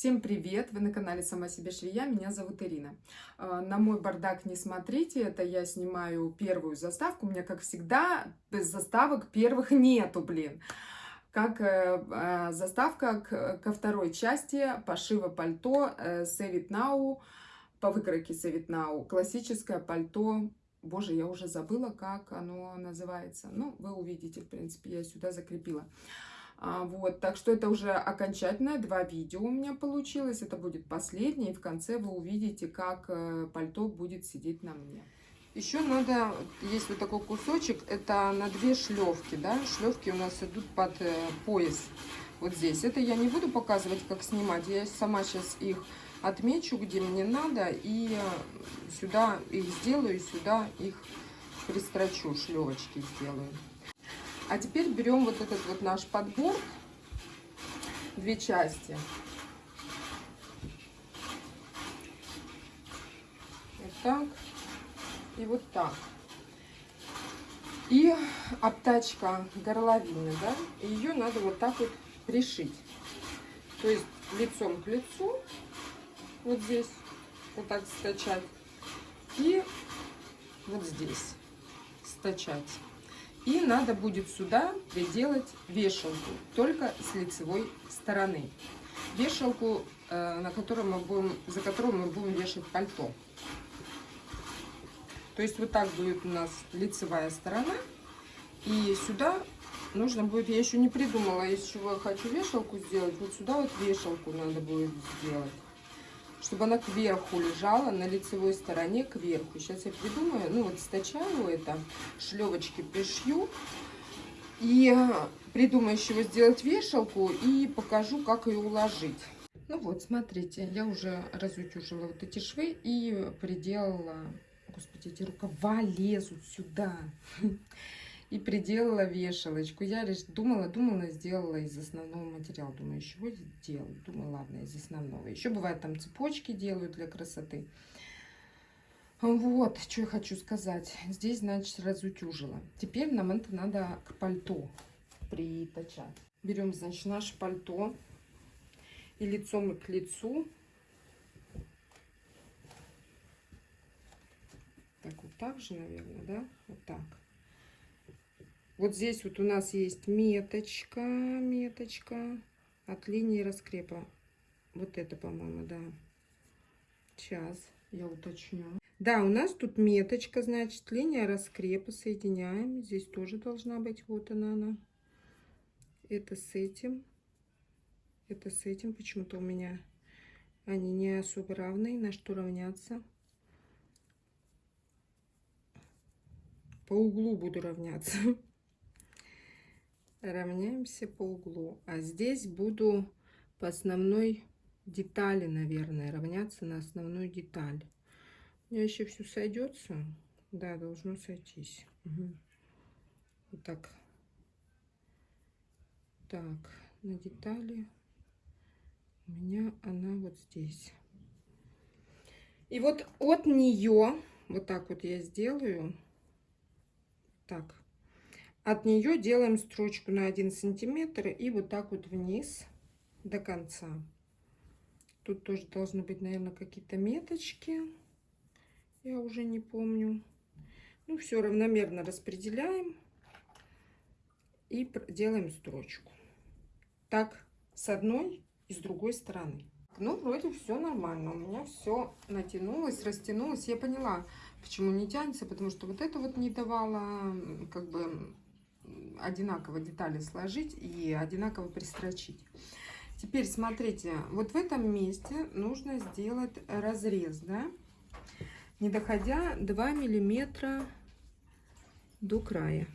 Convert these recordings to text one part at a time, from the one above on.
Всем привет! Вы на канале Сама себе швея, меня зовут Ирина. А, на мой бардак не смотрите, это я снимаю первую заставку. У меня, как всегда, без заставок первых нету, блин. Как э, э, заставка ко второй части пошива пальто э, Save It Now, по выкройке It Now, классическое пальто. Боже, я уже забыла, как оно называется. Ну, вы увидите, в принципе, я сюда закрепила. А, вот, так что это уже окончательное, два видео у меня получилось, это будет последнее, и в конце вы увидите, как э, пальто будет сидеть на мне. Еще надо, есть вот такой кусочек, это на две шлевки, да, шлевки у нас идут под э, пояс, вот здесь. Это я не буду показывать, как снимать, я сама сейчас их отмечу, где мне надо, и э, сюда их сделаю, сюда их пристрочу, шлевочки сделаю. А теперь берем вот этот вот наш подбор, две части. Вот так и вот так. И обтачка горловины, да, ее надо вот так вот пришить. То есть лицом к лицу, вот здесь, вот так стачать, и вот здесь стачать. И надо будет сюда приделать вешалку, только с лицевой стороны. Вешалку, э, на которую мы будем, за которую мы будем вешать пальто. То есть вот так будет у нас лицевая сторона. И сюда нужно будет, я еще не придумала, из чего я хочу вешалку сделать. Вот сюда вот вешалку надо будет сделать чтобы она кверху лежала, на лицевой стороне кверху. Сейчас я придумаю, ну вот стачаю это, шлевочки пришью. И придумаю, чего сделать вешалку и покажу, как ее уложить. Ну вот, смотрите, я уже разутюжила вот эти швы и приделала... Господи, эти рукава лезут сюда и приделала вешалочку. Я лишь думала, думала, сделала из основного материала. Думаю, чего сделать? Думаю, ладно, из основного. Еще бывает там цепочки делают для красоты. Вот, что я хочу сказать. Здесь, значит, разутюжила. Теперь нам это надо к пальто притачать. Берем, значит, наше пальто и лицом к лицу. Так, вот так же, наверное, да? Вот так. Вот здесь вот у нас есть меточка, меточка от линии раскрепа. Вот это, по-моему, да. Сейчас я уточню. Да, у нас тут меточка, значит, линия раскрепа. Соединяем. Здесь тоже должна быть. Вот она, она. Это с этим. Это с этим. Почему-то у меня они не особо равные. На что равняться? По углу буду равняться. равняемся по углу. А здесь буду по основной детали, наверное, равняться на основную деталь. У меня еще все сойдется. Да, должно сойтись. Угу. Вот так. Так, на детали у меня она вот здесь. И вот от нее, вот так вот я сделаю, так, от нее делаем строчку на 1 сантиметр и вот так вот вниз до конца. Тут тоже должны быть, наверное, какие-то меточки. Я уже не помню. Ну, все равномерно распределяем и делаем строчку. Так, с одной и с другой стороны. Ну, вроде все нормально. У меня все натянулось, растянулось. Я поняла, почему не тянется, потому что вот это вот не давало как бы одинаково детали сложить и одинаково пристрочить. Теперь смотрите, вот в этом месте нужно сделать разрез, да, не доходя 2 миллиметра до края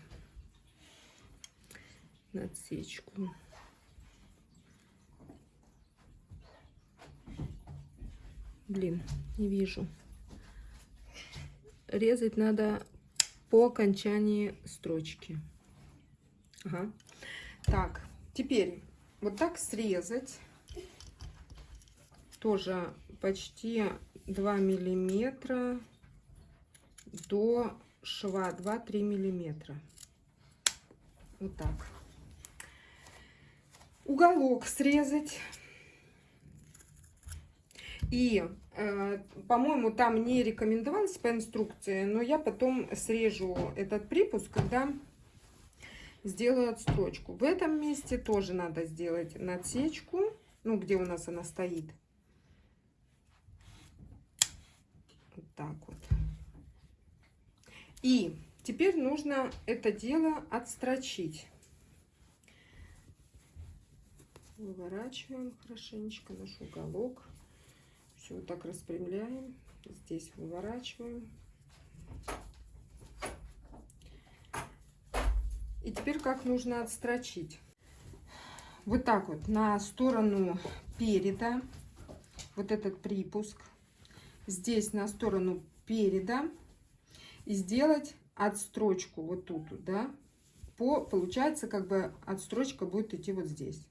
на отсечку. Блин, не вижу. Резать надо по окончании строчки. Ага. Так, теперь вот так срезать. Тоже почти 2 миллиметра до шва 2-3 миллиметра. Вот так. Уголок срезать. И, э, по-моему, там не рекомендовалось по инструкции, но я потом срежу этот припуск, когда сделаю отстрочку. В этом месте тоже надо сделать надсечку, ну, где у нас она стоит. Вот так вот. И теперь нужно это дело отстрочить. Выворачиваем хорошенечко наш уголок. Все вот так распрямляем. Здесь выворачиваем. И теперь как нужно отстрочить. Вот так вот на сторону переда, вот этот припуск, здесь на сторону переда и сделать отстрочку вот тут, да, по, получается, как бы отстрочка будет идти вот здесь.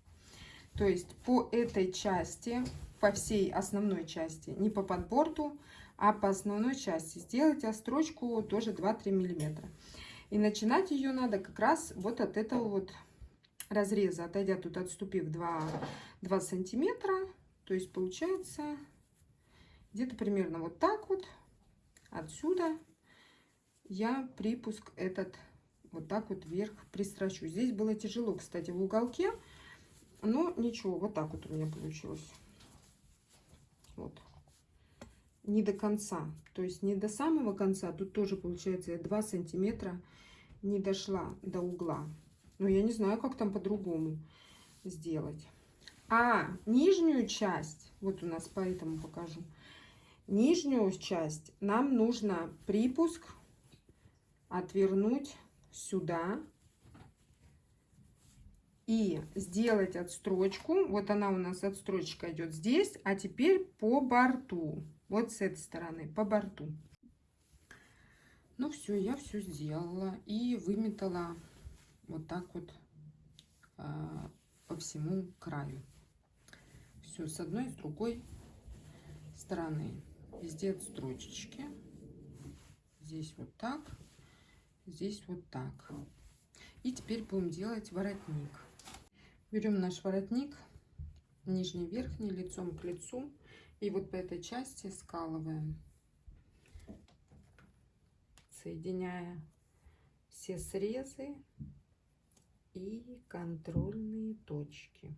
То есть по этой части, по всей основной части, не по подборту, а по основной части сделать отстрочку тоже 2-3 миллиметра. И начинать ее надо как раз вот от этого вот разреза, отойдя тут, отступив 2, 2 сантиметра. То есть получается где-то примерно вот так вот. Отсюда я припуск этот вот так вот вверх пристрочу. Здесь было тяжело, кстати, в уголке. Но ничего, вот так вот у меня получилось. Вот. Не до конца. То есть не до самого конца. Тут тоже получается 2 сантиметра не дошла до угла. Но я не знаю, как там по-другому сделать. А нижнюю часть, вот у нас поэтому покажу. Нижнюю часть нам нужно припуск отвернуть сюда и сделать отстрочку. Вот она у нас отстрочка идет здесь, а теперь по борту. Вот с этой стороны, по борту. Ну все, я все сделала и выметала вот так вот а, по всему краю. Все, с одной и с другой стороны. Везде отстрочечки. Здесь вот так, здесь вот так. И теперь будем делать воротник. Берем наш воротник, нижний верхний, лицом к лицу. И вот по этой части скалываем соединяя все срезы и контрольные точки.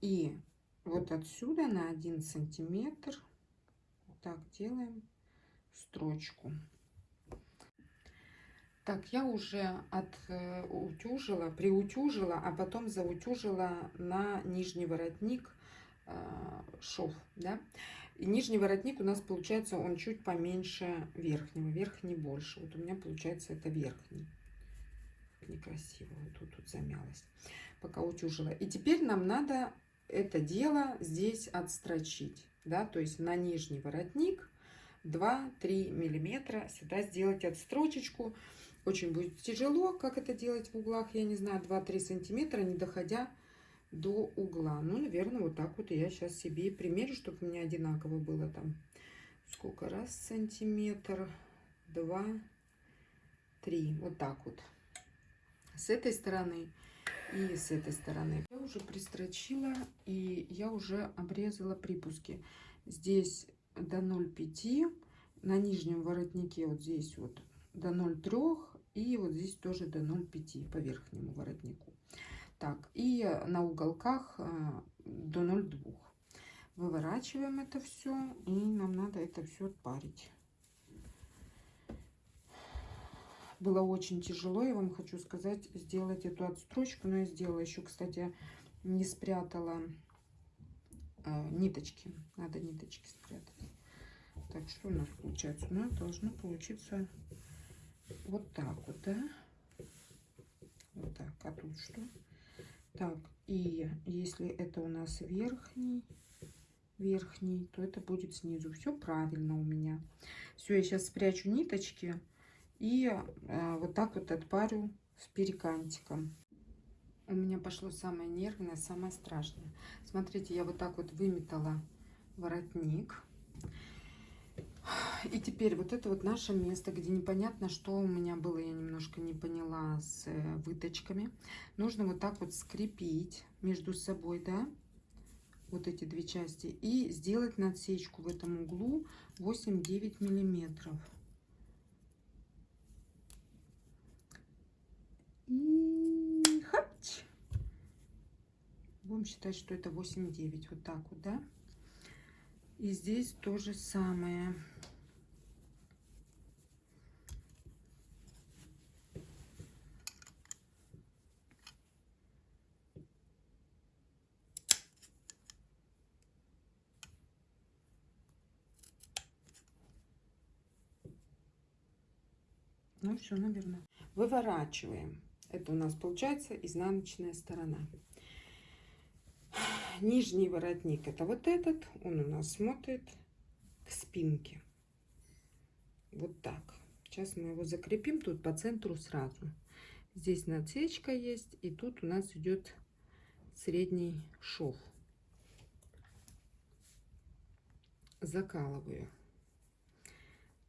И вот отсюда на один сантиметр так делаем строчку. Так, я уже отутюжила, э, приутюжила, а потом заутюжила на нижний воротник э, шов, да. И нижний воротник у нас получается, он чуть поменьше верхнего, верхний больше. Вот у меня получается это верхний. Некрасиво, вот тут, тут замялась, пока утюжила. И теперь нам надо это дело здесь отстрочить, да, то есть на нижний воротник 2-3 миллиметра сюда сделать отстрочечку. Очень будет тяжело, как это делать в углах, я не знаю, 2-3 сантиметра, не доходя до угла. Ну, наверное, вот так вот я сейчас себе примерю, чтобы у меня одинаково было там. Сколько раз сантиметр, два, три, вот так вот. С этой стороны и с этой стороны. Я уже пристрочила и я уже обрезала припуски. Здесь до 0,5, на нижнем воротнике вот здесь вот до 0,3 и вот здесь тоже до 0,5 по верхнему воротнику. Так, и на уголках э, до 0,2. Выворачиваем это все, и нам надо это все отпарить. Было очень тяжело, я вам хочу сказать, сделать эту отстрочку, но я сделала еще, кстати, не спрятала э, ниточки. Надо ниточки спрятать. Так, что у нас получается? У нас должно получиться вот так вот, да? Вот так. А тут что? Так, и если это у нас верхний, верхний, то это будет снизу. Все правильно у меня. Все, я сейчас спрячу ниточки и э, вот так вот отпарю с перекантиком. У меня пошло самое нервное, самое страшное. Смотрите, я вот так вот выметала воротник. И теперь вот это вот наше место, где непонятно, что у меня было, я немножко не поняла с э, выточками. Нужно вот так вот скрепить между собой, да, вот эти две части. И сделать надсечку в этом углу 8-9 миллиметров. И хапч. Будем считать, что это 8-9. Вот так вот, да. И здесь то же самое. Ну все, наверное. Выворачиваем. Это у нас получается изнаночная сторона. Нижний воротник это вот этот. Он у нас смотрит к спинке. Вот так. Сейчас мы его закрепим тут по центру сразу. Здесь надсечка есть. И тут у нас идет средний шов. Закалываю.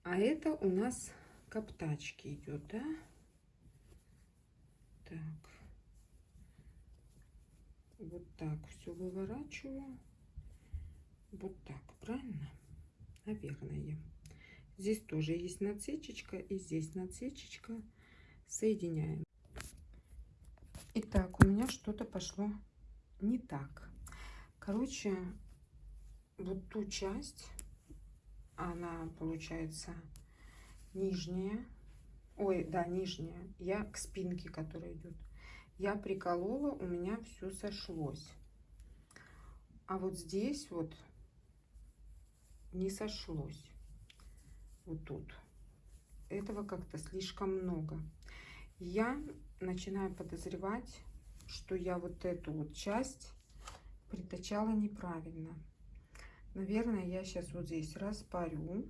А это у нас к обтачке идет, да? Так. Вот так все выворачиваю. Вот так, правильно? Наверное. Здесь тоже есть надсечечка и здесь надсечечка. Соединяем. Итак, у меня что-то пошло не так. Короче, вот ту часть, она получается нижняя, ой, да, нижняя, я к спинке, которая идет, я приколола, у меня все сошлось. А вот здесь вот не сошлось. Вот тут. Этого как-то слишком много. Я начинаю подозревать, что я вот эту вот часть притачала неправильно. Наверное, я сейчас вот здесь распарю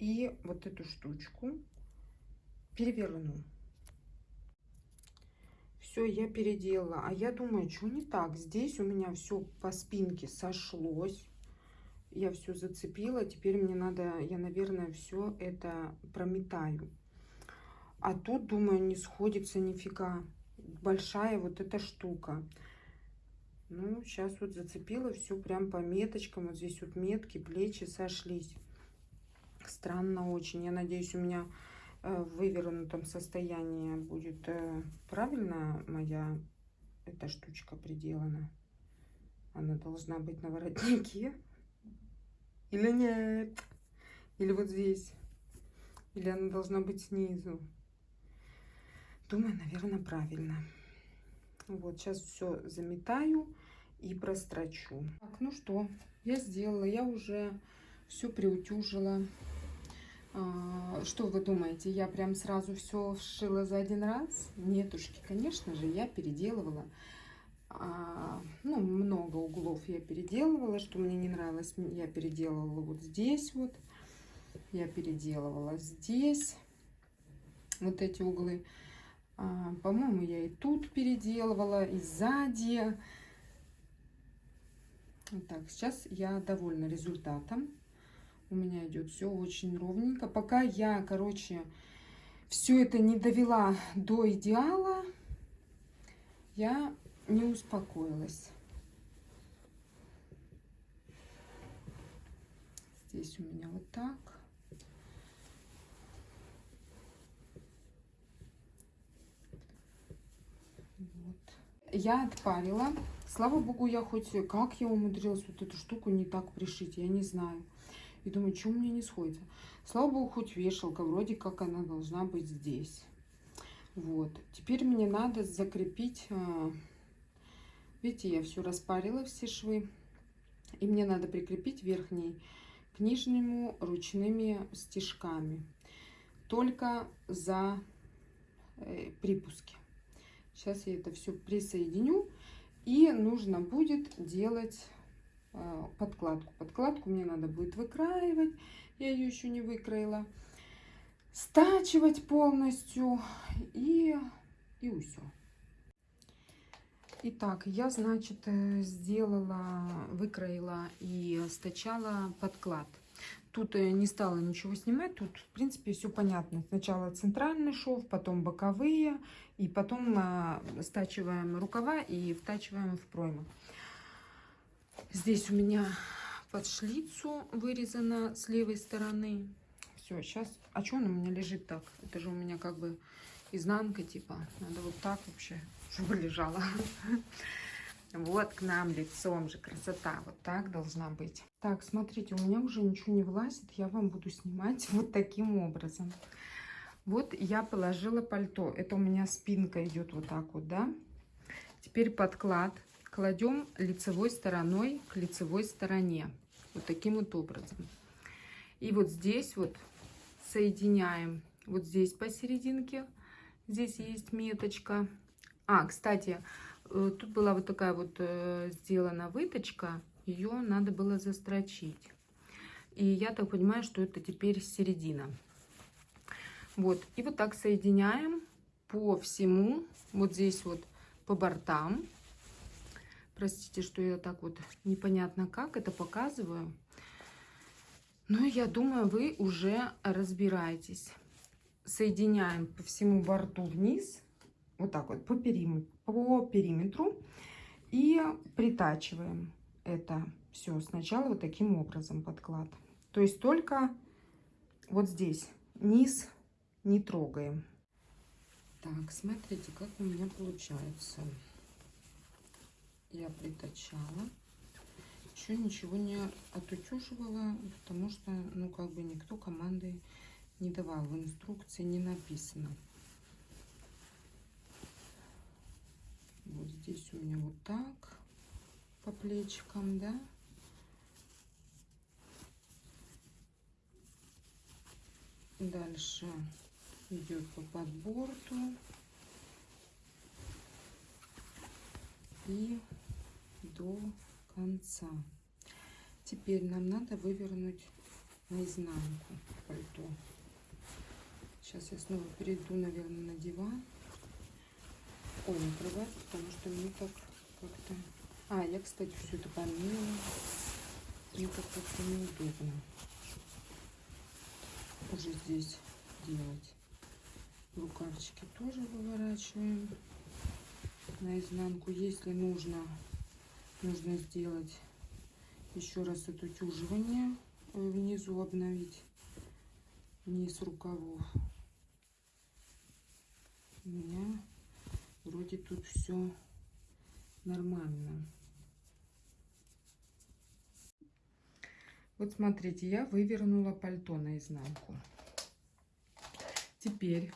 и вот эту штучку переверну. Все, я переделала. А я думаю, что не так? Здесь у меня все по спинке сошлось. Я все зацепила. Теперь мне надо, я, наверное, все это прометаю. А тут, думаю, не сходится нифига. Большая вот эта штука. Ну, сейчас вот зацепила все прям по меточкам. Вот здесь вот метки, плечи сошлись. Странно очень. Я надеюсь, у меня в вывернутом состоянии будет э, правильно моя эта штучка приделана. Она должна быть на воротнике. Или нет? Или вот здесь? Или она должна быть снизу? Думаю, наверное, правильно. Вот, сейчас все заметаю и прострочу. Так, ну что, я сделала. Я уже все приутюжила. А, что вы думаете, я прям сразу все вшила за один раз? Нетушки, конечно же, я переделывала. А, ну, много углов я переделывала, что мне не нравилось. Я переделывала вот здесь вот. Я переделывала здесь. Вот эти углы. А, По-моему, я и тут переделывала, и сзади. Так, сейчас я довольна результатом у меня идет все очень ровненько. Пока я, короче, все это не довела до идеала, я не успокоилась. Здесь у меня вот так. Вот. Я отпарила. Слава богу, я хоть... Как я умудрилась вот эту штуку не так пришить, я не знаю. И думаю, что у меня не сходится. Слава богу, хоть вешалка, вроде как она должна быть здесь. Вот. Теперь мне надо закрепить... А, видите, я все распарила, все швы. И мне надо прикрепить верхний к нижнему ручными стежками. Только за э, припуски. Сейчас я это все присоединю. И нужно будет делать подкладку. Подкладку мне надо будет выкраивать. Я ее еще не выкроила. Стачивать полностью. И, и все. Итак, я, значит, э, сделала, выкроила и стачала подклад. Тут я не стала ничего снимать, тут, в принципе, все понятно. Сначала центральный шов, потом боковые, и потом стачиваем рукава и втачиваем в пройму. Здесь у меня под шлицу вырезано с левой стороны. Все, сейчас... А что он у меня лежит так? Это же у меня как бы изнанка, типа. Надо вот так вообще, чтобы лежала. Вот к нам лицом же красота. Вот так должна быть. Так, смотрите, у меня уже ничего не влазит. Я вам буду снимать вот таким образом. Вот я положила пальто. Это у меня спинка идет вот так вот, да. Теперь подклад кладем лицевой стороной к лицевой стороне. Вот таким вот образом. И вот здесь вот соединяем. Вот здесь посерединке. Здесь есть меточка. А, кстати, Э, тут была вот такая вот э, сделана выточка. Ее надо было застрочить. И я так понимаю, что это теперь середина. Вот. И вот так соединяем по всему. Вот здесь вот по бортам. Простите, что я так вот непонятно как это показываю. Но я думаю, вы уже разбираетесь. Соединяем по всему борту вниз вот так вот по периметру, по периметру и притачиваем это все сначала вот таким образом подклад. То есть только вот здесь низ не трогаем. Так, смотрите, как у меня получается. Я притачала. Еще ничего не отутюживала, потому что, ну, как бы никто команды не давал. В инструкции не написано. Вот здесь у меня вот так по плечикам, да. Дальше идет по подборту. И до конца. Теперь нам надо вывернуть наизнанку пальто. Сейчас я снова перейду, наверное, на диван. Ой, накрывать, потому что мне так как-то... А, я, кстати, все это помыла. Мне как-то неудобно уже здесь делать. Рукавчики тоже выворачиваем наизнанку. Если нужно, нужно сделать еще раз это тюживание внизу обновить низ рукавов. У меня Вроде тут все нормально. Вот смотрите, я вывернула пальто наизнанку. Теперь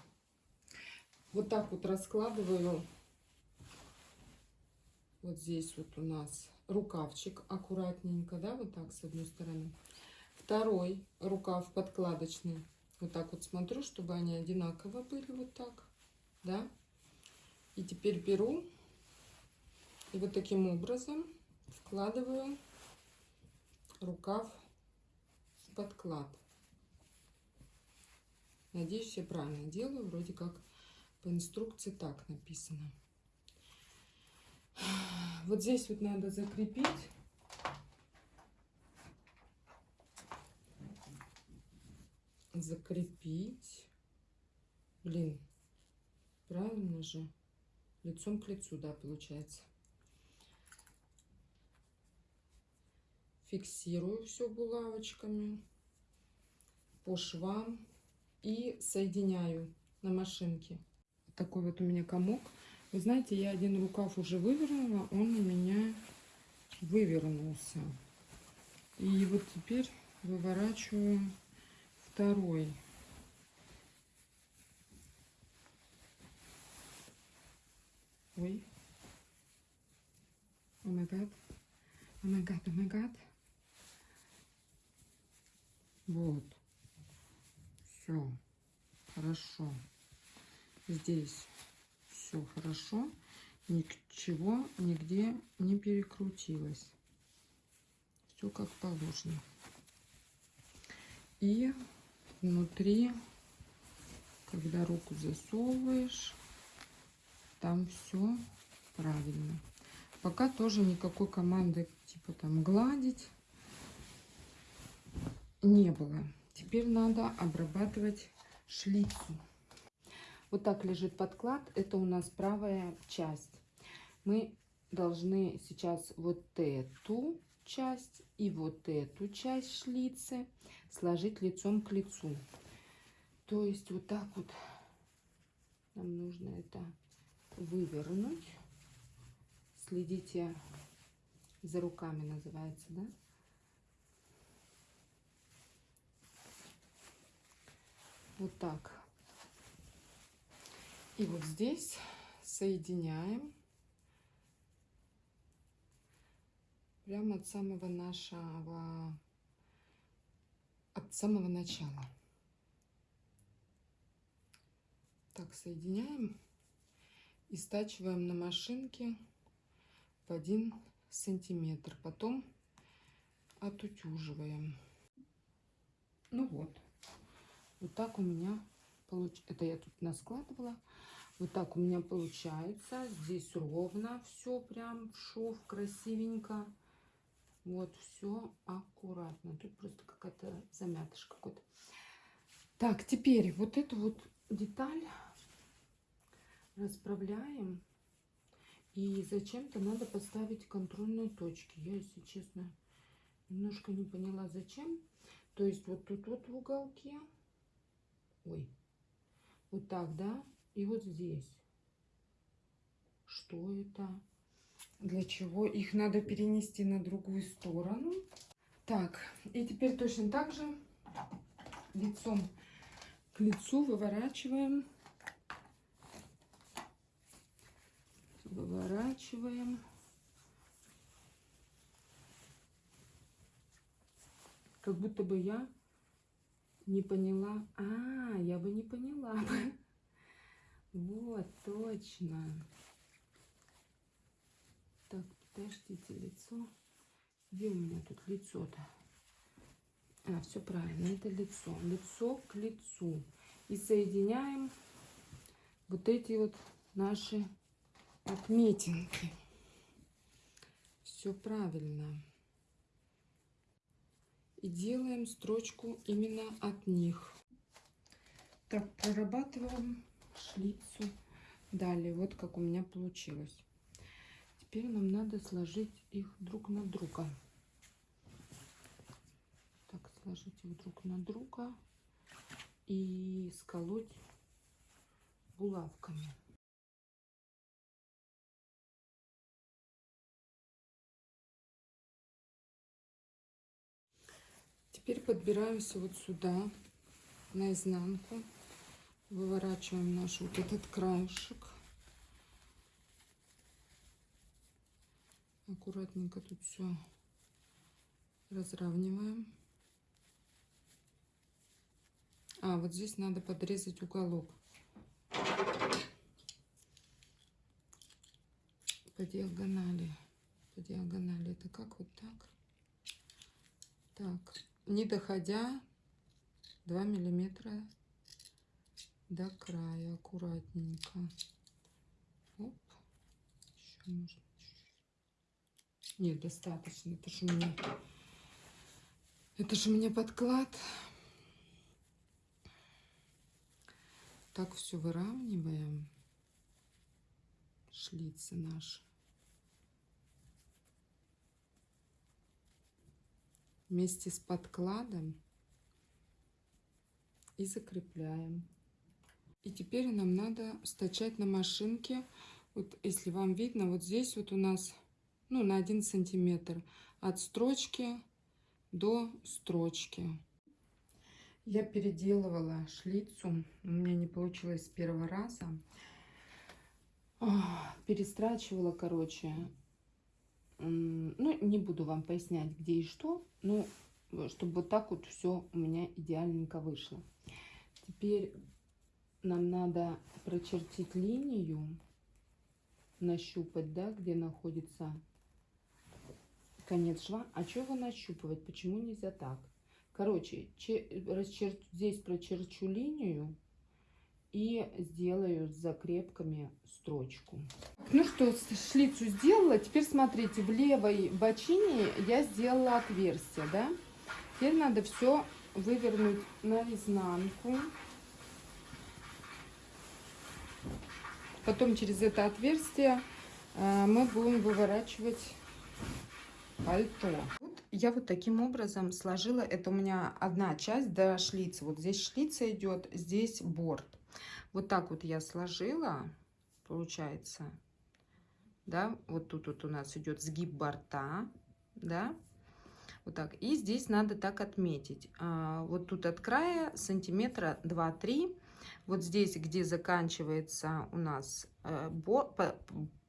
вот так вот раскладываю. Вот здесь вот у нас рукавчик аккуратненько, да, вот так с одной стороны. Второй рукав подкладочный. Вот так вот смотрю, чтобы они одинаково были, вот так, да. И теперь беру и вот таким образом вкладываю рукав в подклад. Надеюсь, я правильно делаю. Вроде как по инструкции так написано. Вот здесь вот надо закрепить. Закрепить. Блин, правильно же лицом к лицу, да, получается. Фиксирую все булавочками по швам и соединяю на машинке. Такой вот у меня комок. Вы знаете, я один рукав уже вывернула, он у меня вывернулся. И вот теперь выворачиваю второй. Ой. О май гад. О май гад, о май гад. Вот. Все. Хорошо. Здесь все хорошо. Ничего нигде не перекрутилось. Все как положено. И внутри, когда руку засовываешь, там все правильно. Пока тоже никакой команды типа там гладить не было. Теперь надо обрабатывать шлицу. Вот так лежит подклад. Это у нас правая часть. Мы должны сейчас вот эту часть и вот эту часть шлицы сложить лицом к лицу. То есть вот так вот нам нужно это вывернуть. Следите за руками, называется, да? Вот так. И вот здесь соединяем прямо от самого нашего, от самого начала. Так, соединяем и стачиваем на машинке в один сантиметр. Потом отутюживаем. Ну вот. Вот так у меня получ... Это я тут наскладывала. Вот так у меня получается. Здесь ровно все прям шов красивенько. Вот все аккуратно. Тут просто какая-то замятыш какой-то. Так, теперь вот эту вот деталь расправляем. И зачем-то надо поставить контрольные точки. Я, если честно, немножко не поняла, зачем. То есть вот тут вот в уголке. Ой. Вот так, да? И вот здесь. Что это? Для чего? Их надо перенести на другую сторону. Так, и теперь точно так же лицом к лицу выворачиваем выворачиваем. Как будто бы я не поняла. А, я бы не поняла бы. Вот, точно. Так, подождите, лицо. Где у меня тут лицо-то? А, все правильно, это лицо. Лицо к лицу. И соединяем вот эти вот наши отметинки. Все правильно. И делаем строчку именно от них. Так, прорабатываем шлицу. Далее, вот как у меня получилось. Теперь нам надо сложить их друг на друга. Так, сложить их друг на друга и сколоть булавками. Теперь подбираемся вот сюда, на изнанку. Выворачиваем наш вот этот краешек. Аккуратненько тут все разравниваем. А, вот здесь надо подрезать уголок. По диагонали. По диагонали. Это как вот так? Так не доходя 2 миллиметра до края аккуратненько. Оп. Еще можно нет достаточно это же у меня это же у меня подклад. Так все выравниваем. Шлицы наши. Вместе с подкладом и закрепляем. И теперь нам надо стачать на машинке. Вот если вам видно, вот здесь вот у нас ну, на 1 сантиметр от строчки до строчки. Я переделывала шлицу. У меня не получилось с первого раза. Перестрачивала, короче, ну, не буду вам пояснять, где и что, ну, чтобы вот так вот все у меня идеальненько вышло. Теперь нам надо прочертить линию, нащупать, да, где находится конец шва. А что его нащупывать? Почему нельзя так? Короче, расчер... здесь прочерчу линию и сделаю с закрепками строчку. Ну что, шлицу сделала. Теперь смотрите, в левой бочине я сделала отверстие, да? Теперь надо все вывернуть наизнанку. Потом через это отверстие э, мы будем выворачивать пальто. Вот я вот таким образом сложила. Это у меня одна часть до шлица. Вот здесь шлица идет, здесь борт. Вот так вот я сложила, получается. Да, вот тут вот у нас идет сгиб борта, да, вот так. И здесь надо так отметить. А, вот тут от края сантиметра 2-3. Вот здесь, где заканчивается у нас э, борт,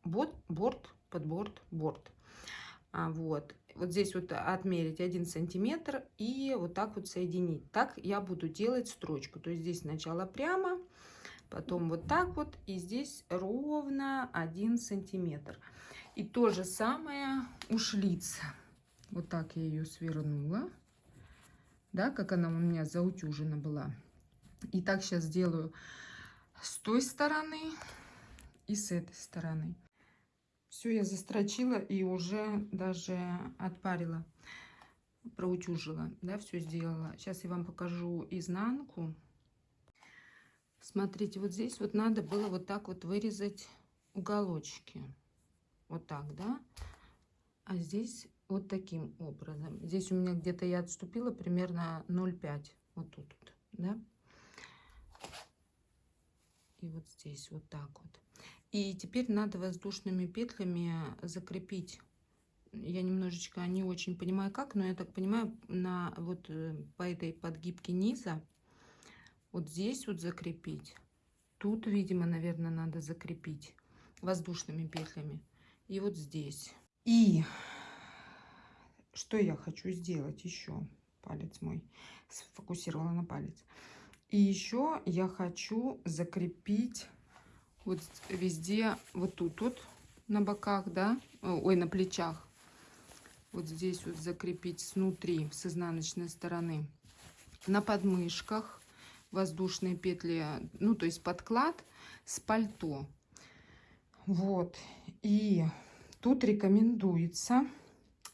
борт, борт подборд, борт. А, вот. Вот здесь вот отмерить 1 сантиметр и вот так вот соединить. Так я буду делать строчку. То есть здесь сначала прямо, потом вот так вот и здесь ровно 1 сантиметр. И то же самое у шлица. Вот так я ее свернула. Да, как она у меня заутюжена была. И так сейчас сделаю с той стороны и с этой стороны. Все я застрочила и уже даже отпарила, проутюжила, да, все сделала. Сейчас я вам покажу изнанку. Смотрите, вот здесь вот надо было вот так вот вырезать уголочки. Вот так, да. А здесь вот таким образом. Здесь у меня где-то я отступила примерно 0,5. Вот тут, да. И вот здесь вот так вот. И теперь надо воздушными петлями закрепить. Я немножечко не очень понимаю как, но я так понимаю, на вот э, по этой подгибке низа вот здесь вот закрепить. Тут, видимо, наверное, надо закрепить воздушными петлями. И вот здесь. И что я хочу сделать еще? Палец мой сфокусировала на палец. И еще я хочу закрепить вот везде, вот тут вот на боках, да, ой, на плечах. Вот здесь вот закрепить снутри, с изнаночной стороны. На подмышках воздушные петли, ну, то есть подклад с пальто. Вот. И тут рекомендуется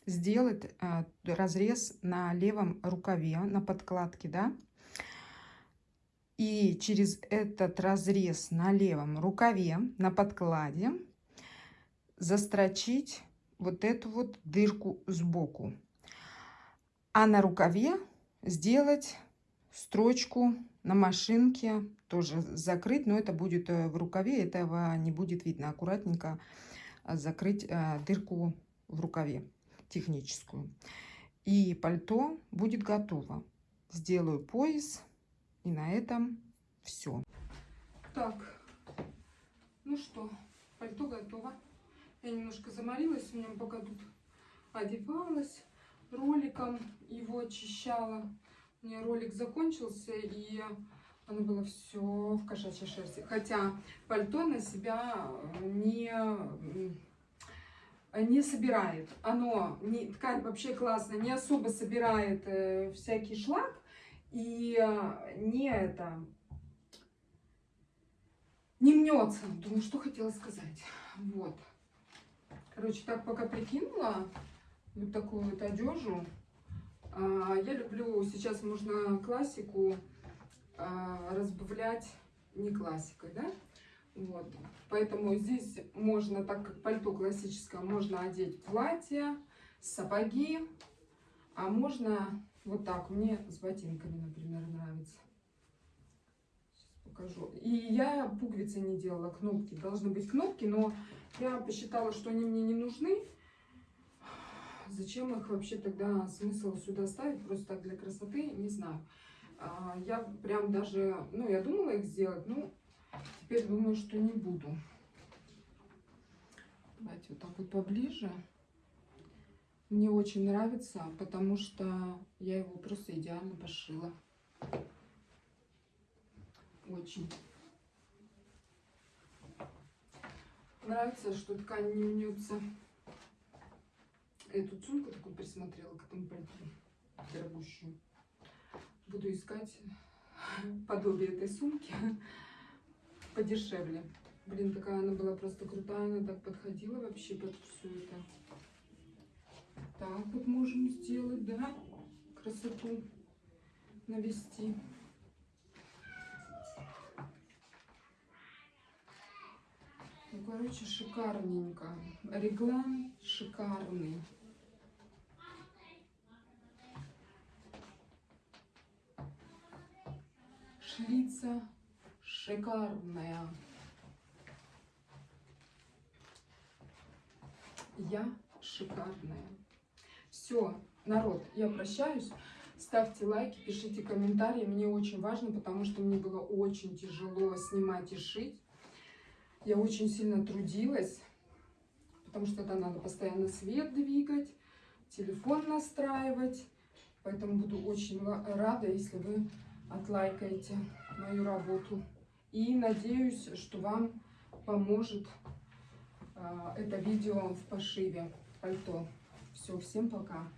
сделать а, разрез на левом рукаве, на подкладке, да, и через этот разрез на левом рукаве, на подкладе, застрочить вот эту вот дырку сбоку. А на рукаве сделать строчку на машинке, тоже закрыть, но это будет э, в рукаве, этого не будет видно. Аккуратненько э, закрыть э, дырку в рукаве техническую. И пальто будет готово. Сделаю пояс и на этом все. Так, ну что, пальто готово. Я немножко заморилась, у меня пока тут одевалась роликом, его очищала. У меня ролик закончился, и оно было все в кошачьей шерсти. Хотя пальто на себя не, не собирает. Оно, не, ткань вообще классная, не особо собирает э, всякий шлак, и э, не это, не мнется. Думаю, что хотела сказать. Вот. Короче, так пока прикинула вот такую вот одежу. А, я люблю, сейчас можно классику а, разбавлять не классикой, да? Вот. Поэтому здесь можно, так как пальто классическое, можно одеть платье, сапоги, а можно вот так, мне с ботинками, например, нравится. Сейчас покажу. И я пуговицы не делала, кнопки. Должны быть кнопки, но я посчитала, что они мне не нужны. Зачем их вообще тогда смысл сюда ставить? Просто так для красоты, не знаю. А, я прям даже, ну, я думала их сделать, ну, теперь думаю, что не буду. Давайте вот так вот поближе. Мне очень нравится, потому что я его просто идеально пошила. Очень. Нравится, что ткань не мнется. Эту сумку такую присмотрела к этому пальто. Дорогущую. Буду искать подобие этой сумки подешевле. Блин, такая она была просто крутая, она так подходила вообще под все это. Так вот можем сделать, да? красоту навести. Ну, короче, шикарненько. Реглан шикарный. Шлица шикарная. Я шикарная. Все, народ, я прощаюсь. Ставьте лайки, пишите комментарии. Мне очень важно, потому что мне было очень тяжело снимать и шить. Я очень сильно трудилась, потому что это надо постоянно свет двигать, телефон настраивать. Поэтому буду очень рада, если вы отлайкаете мою работу. И надеюсь, что вам поможет а, это видео в пошиве пальто. Все, всем пока.